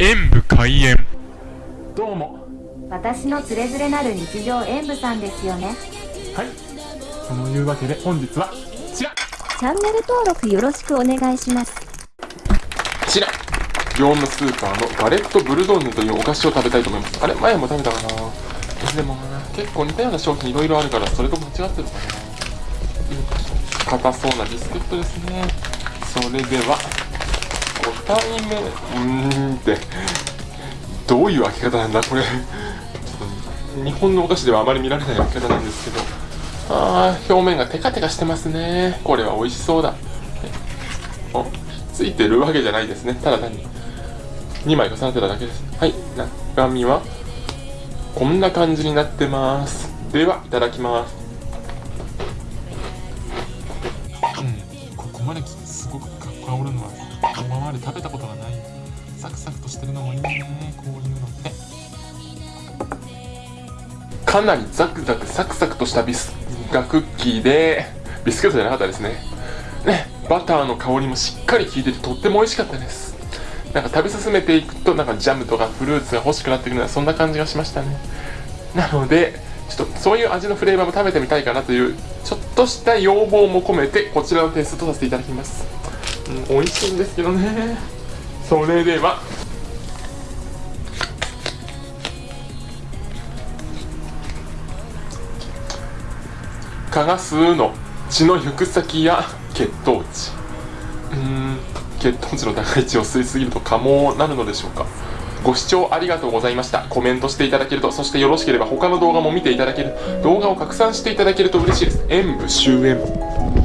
演武開演。どうも。私のつれづれなる日常演舞さんですよね。はい。そのいうわけで本日はこちらチャンネル登録よろしくお願いします。こちら業務スーパーのガレットブルドンヌというお菓子を食べたいと思います。あれ？前も食べたかな？でもな？結構似たような商品いろいろあるからそれと間違ってるかな。硬そうなビスケットですね。それでは5体目うーんって。どういう開け方なんだこれ。日本のお菓子ではあまり見られない開け方なんですけど。あー表面がテカテカしてますね。これは美味しそうだ。おついてるわけじゃないですね。ただ単に。2枚重なってただけです。はい中身はこんな感じになってます。ではいただきます。うんここまですごく香るのは今まで食べたことがないサクサクとしてるのもいいねこういうのって。かなりザクザクサクサクとしたビスがクッキーでビスケットじゃなかったですね。ねバターの香りもしっかり効いててとっても美味しかったです。なんか食べ進めていくとなんかジャムとかフルーツが欲しくなってくるようなそんな感じがしましたね。なのでちょっとそういう味のフレーバーも食べてみたいかなというちょっとした要望も込めてこちらのテストとさせていただきます、うん、美味しいんですけどね。それでは。蚊が吸うの血の行く先や血糖値。うん血糖値の高い血を吸いすぎると蚊もなるのでしょうか。ご視聴ありがとうございました。コメントしていただけるとそしてよろしければ他の動画も見ていただける。動画を拡散していただけると嬉しいです。演武終演。